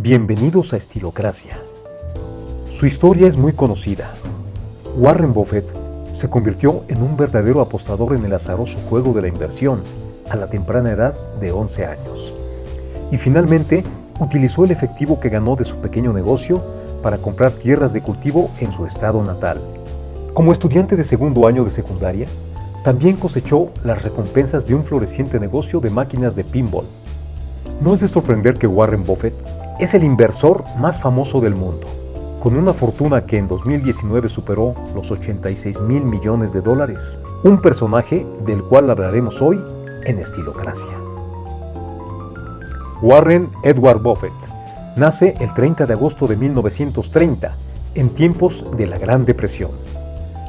Bienvenidos a Estilocracia. Su historia es muy conocida. Warren Buffett se convirtió en un verdadero apostador en el azaroso juego de la inversión a la temprana edad de 11 años. Y finalmente utilizó el efectivo que ganó de su pequeño negocio para comprar tierras de cultivo en su estado natal. Como estudiante de segundo año de secundaria, también cosechó las recompensas de un floreciente negocio de máquinas de pinball. No es de sorprender que Warren Buffett es el inversor más famoso del mundo, con una fortuna que en 2019 superó los 86 mil millones de dólares, un personaje del cual hablaremos hoy en Estilocracia. Warren Edward Buffett nace el 30 de agosto de 1930, en tiempos de la Gran Depresión.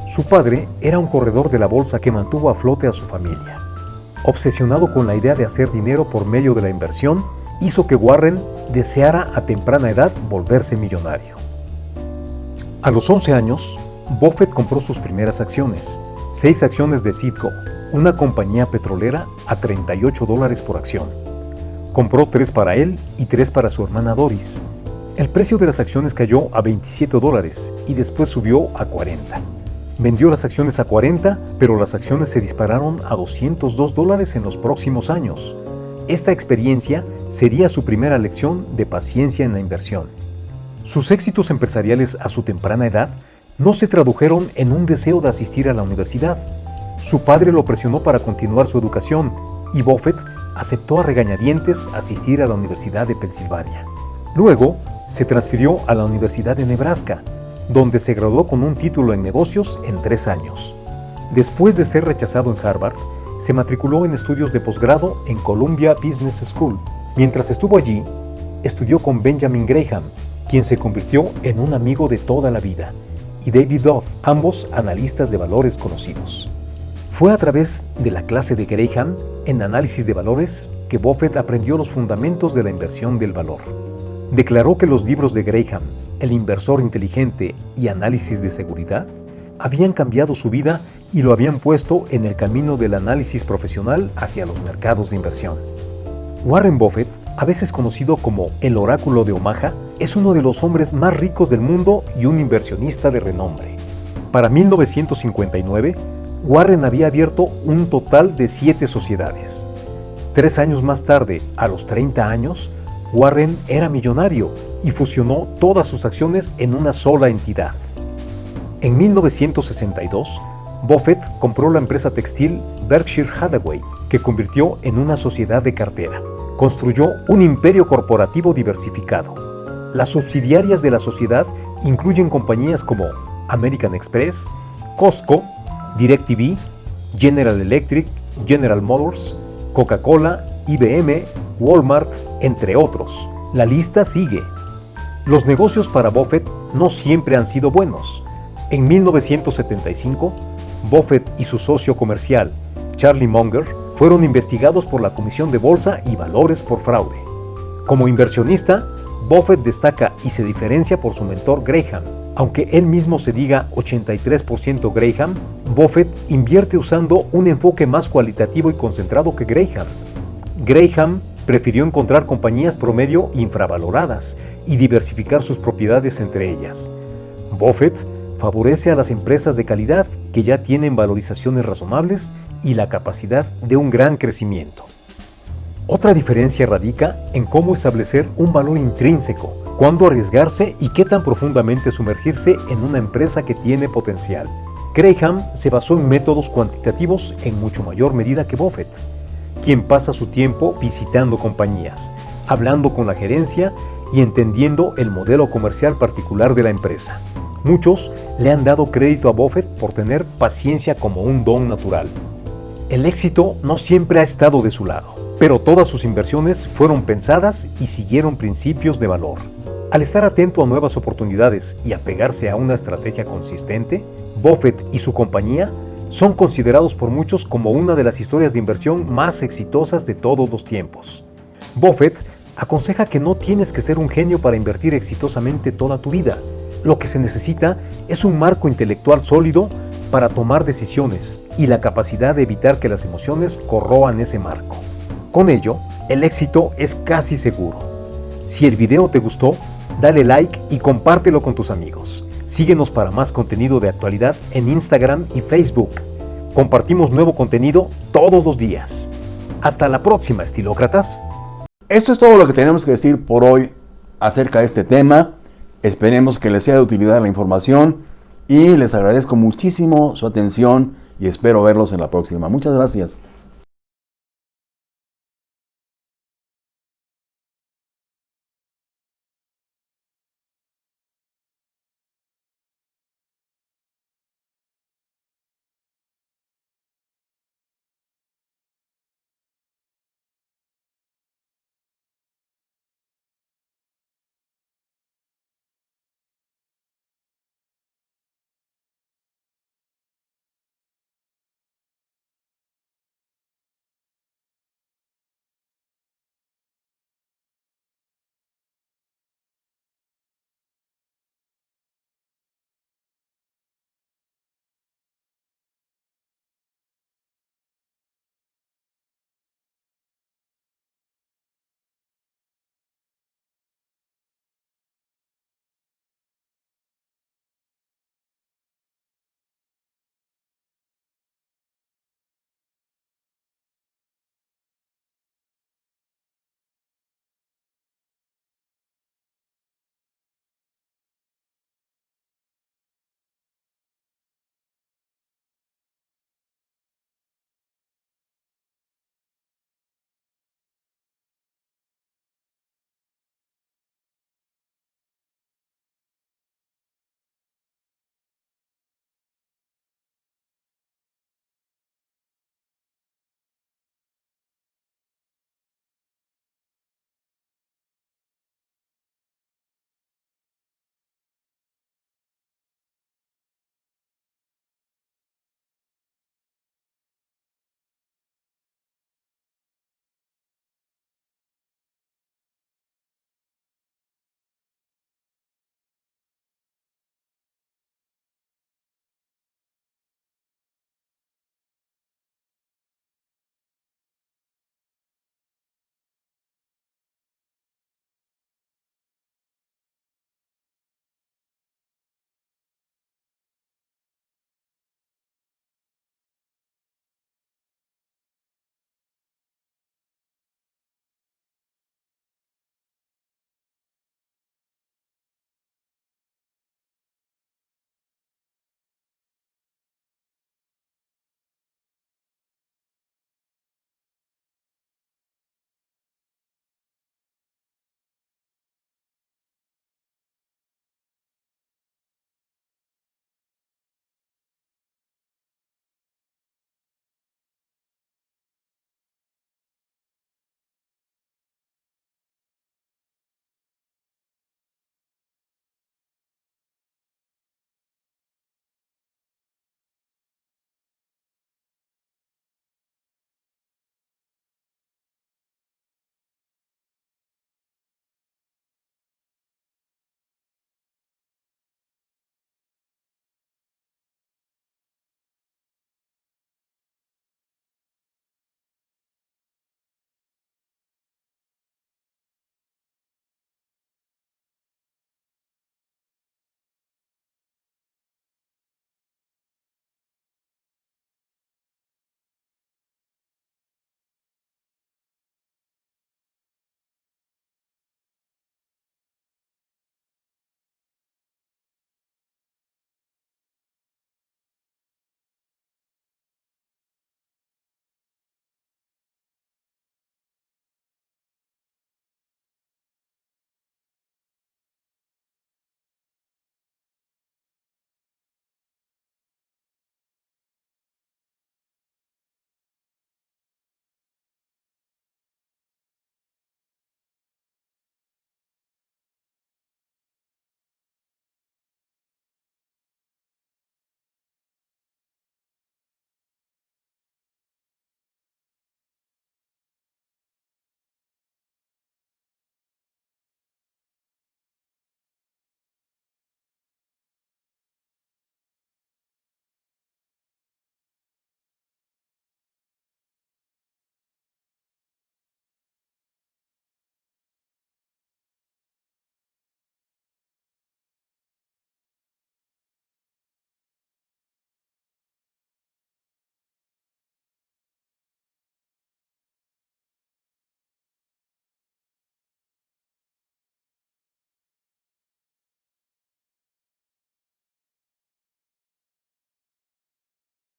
Su padre era un corredor de la bolsa que mantuvo a flote a su familia. Obsesionado con la idea de hacer dinero por medio de la inversión, hizo que Warren deseara a temprana edad volverse millonario. A los 11 años, Buffett compró sus primeras acciones, seis acciones de Citgo, una compañía petrolera, a 38 dólares por acción. Compró tres para él y tres para su hermana Doris. El precio de las acciones cayó a 27 dólares y después subió a 40. Vendió las acciones a 40, pero las acciones se dispararon a 202 dólares en los próximos años. Esta experiencia sería su primera lección de paciencia en la inversión. Sus éxitos empresariales a su temprana edad no se tradujeron en un deseo de asistir a la universidad. Su padre lo presionó para continuar su educación y Buffett aceptó a regañadientes asistir a la Universidad de Pensilvania. Luego, se transfirió a la Universidad de Nebraska, donde se graduó con un título en negocios en tres años. Después de ser rechazado en Harvard, se matriculó en estudios de posgrado en Columbia Business School. Mientras estuvo allí, estudió con Benjamin Graham, quien se convirtió en un amigo de toda la vida, y David Dodd, ambos analistas de valores conocidos. Fue a través de la clase de Graham en análisis de valores que Buffett aprendió los fundamentos de la inversión del valor. Declaró que los libros de Graham, El inversor inteligente y Análisis de seguridad, habían cambiado su vida y lo habían puesto en el camino del análisis profesional hacia los mercados de inversión. Warren Buffett, a veces conocido como el oráculo de Omaha, es uno de los hombres más ricos del mundo y un inversionista de renombre. Para 1959, Warren había abierto un total de siete sociedades. Tres años más tarde, a los 30 años, Warren era millonario y fusionó todas sus acciones en una sola entidad. En 1962, Buffett compró la empresa textil Berkshire Hathaway, que convirtió en una sociedad de cartera. Construyó un imperio corporativo diversificado. Las subsidiarias de la sociedad incluyen compañías como American Express, Costco, DirecTV, General Electric, General Motors, Coca-Cola, IBM, Walmart, entre otros. La lista sigue. Los negocios para Buffett no siempre han sido buenos. En 1975, Buffett y su socio comercial, Charlie Munger, fueron investigados por la Comisión de Bolsa y Valores por fraude. Como inversionista, Buffett destaca y se diferencia por su mentor Graham. Aunque él mismo se diga 83% Graham, Buffett invierte usando un enfoque más cualitativo y concentrado que Graham. Graham prefirió encontrar compañías promedio infravaloradas y diversificar sus propiedades entre ellas. Buffett favorece a las empresas de calidad que ya tienen valorizaciones razonables y la capacidad de un gran crecimiento. Otra diferencia radica en cómo establecer un valor intrínseco, cuándo arriesgarse y qué tan profundamente sumergirse en una empresa que tiene potencial. Graham se basó en métodos cuantitativos en mucho mayor medida que Buffett, quien pasa su tiempo visitando compañías, hablando con la gerencia y entendiendo el modelo comercial particular de la empresa. Muchos le han dado crédito a Buffett por tener paciencia como un don natural. El éxito no siempre ha estado de su lado, pero todas sus inversiones fueron pensadas y siguieron principios de valor. Al estar atento a nuevas oportunidades y apegarse a una estrategia consistente, Buffett y su compañía son considerados por muchos como una de las historias de inversión más exitosas de todos los tiempos. Buffett aconseja que no tienes que ser un genio para invertir exitosamente toda tu vida, lo que se necesita es un marco intelectual sólido para tomar decisiones y la capacidad de evitar que las emociones corroan ese marco. Con ello, el éxito es casi seguro. Si el video te gustó, dale like y compártelo con tus amigos. Síguenos para más contenido de actualidad en Instagram y Facebook. Compartimos nuevo contenido todos los días. Hasta la próxima, estilócratas. Esto es todo lo que tenemos que decir por hoy acerca de este tema. Esperemos que les sea de utilidad la información y les agradezco muchísimo su atención y espero verlos en la próxima. Muchas gracias.